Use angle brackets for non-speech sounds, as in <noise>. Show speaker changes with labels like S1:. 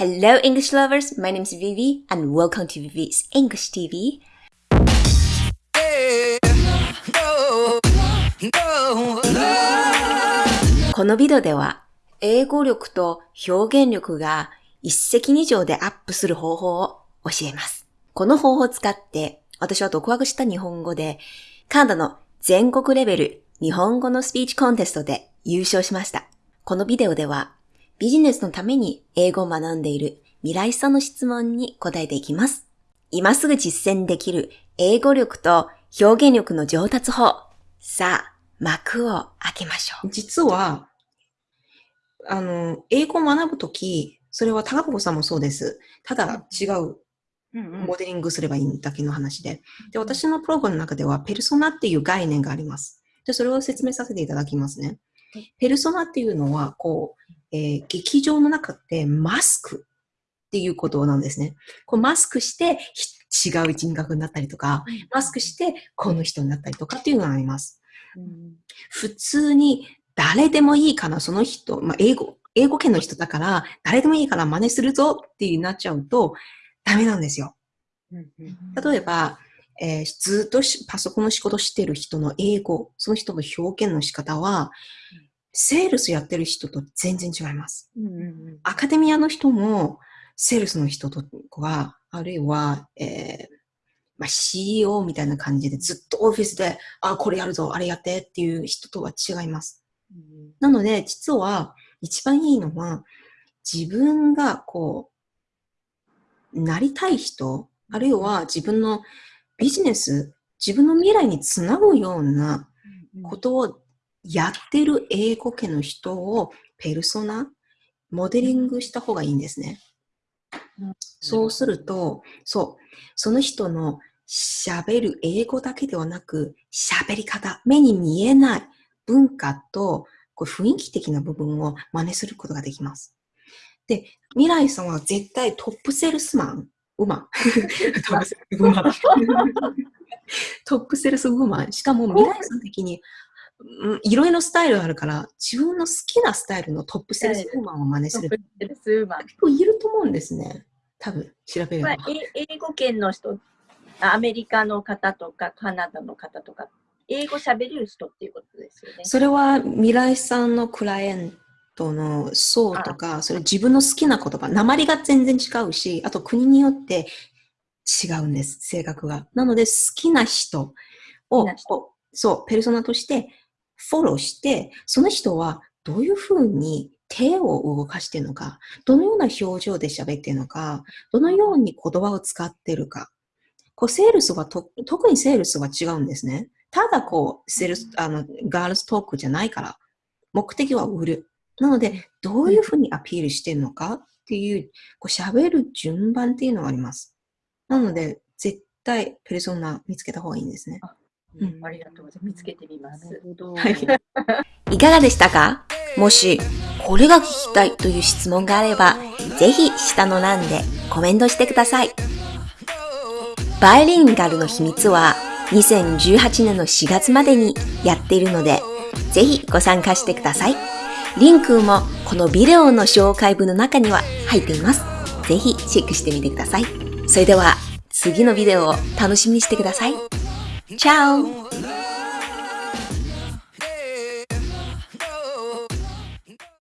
S1: Hello, English lovers. My name is Vivi, and welcome to Vivi's English TV. このビデオでは、英語力と表現力が一石二鳥でアップする方法を教えます。この方法を使って、私は独学した日本語で、カナダの全国レベル日本語のスピーチコンテストで優勝しました。このビデオでは、ビジネスのために英語を学んでいる未来さんの質問に答えていきます。今すぐ実践できる英語力と表現力の上達法。さあ、幕を開けましょう。
S2: 実は、あの、英語を学ぶとき、それは高子さんもそうです。ただ違うモデリングすればいいだけの話で。で、私のプログラムの中では、ペルソナっていう概念があります。で、それを説明させていただきますね。ペルソナっていうのは、こう、えー、劇場の中ってマスクっていうことなんですね。こうマスクして違う人格になったりとか、マスクしてこの人になったりとかっていうのがあります。うん、普通に誰でもいいかな、その人、まあ、英語、英語圏の人だから、誰でもいいから真似するぞってなっちゃうと、ダメなんですよ。例えば、えー、ずっとパソコンの仕事してる人の英語、その人の表現の仕方は、セールスやってる人と全然違います。アカデミアの人も、セールスの人とは、あるいは、えーまあ、CEO みたいな感じでずっとオフィスで、あ、これやるぞ、あれやってっていう人とは違います。なので、実は一番いいのは、自分がこう、なりたい人、あるいは自分のビジネス、自分の未来につなぐようなことをやってる英語圏の人をペルソナ、モデリングした方がいいんですね。そうすると、そう、その人の喋る英語だけではなく、喋り方、目に見えない文化とこう雰囲気的な部分を真似することができます。で、未来さんは絶対トップセールスマン、ウマ <laughs> ン。トップセールスウーマン。しかも未来さん的に、いろいろスタイルあるから、自分の好きなスタイルのトップセールスウーマンを真似する。トップセールスウーマン。結構いると思うんですね。多分、調べれば。
S3: 英語圏の人、アメリカの方とか、カナダの方とか、英語喋れる人っていうことですよね。
S2: それは未来さんのクライアントの層とか、それ自分の好きな言葉、鉛が全然違うし、あと国によって違うんです、性格が。なので好きな人を、そう、ペルソナとしてフォローして、その人はどういうふうに手を動かしているのか、どのような表情で喋っているのか、どのように言葉を使っているか。こう、セールスは特にセールスは違うんですね。ただこう、セールス、あの、ガールズトークじゃないから、目的は売る。なので、どういうふうにアピールしてるのかっていう、こう喋る順番っていうのがあります。なので、絶対ペルソナ見つけた方がいいんですね。
S3: うん、ありがとうございます。見つけてみます。
S1: はい。いかがでしたか？もし、これが聞きたいという質問があれば、ぜひ下の欄でコメントしてください。バイリンガルの秘密は、2018年の4月までにやっているので、ぜひご参加してください。リンクもこのビデオの紹介文の中には入っています。ぜひチェックしてみてください。それでは次のビデオを楽しみにしてください。チャオ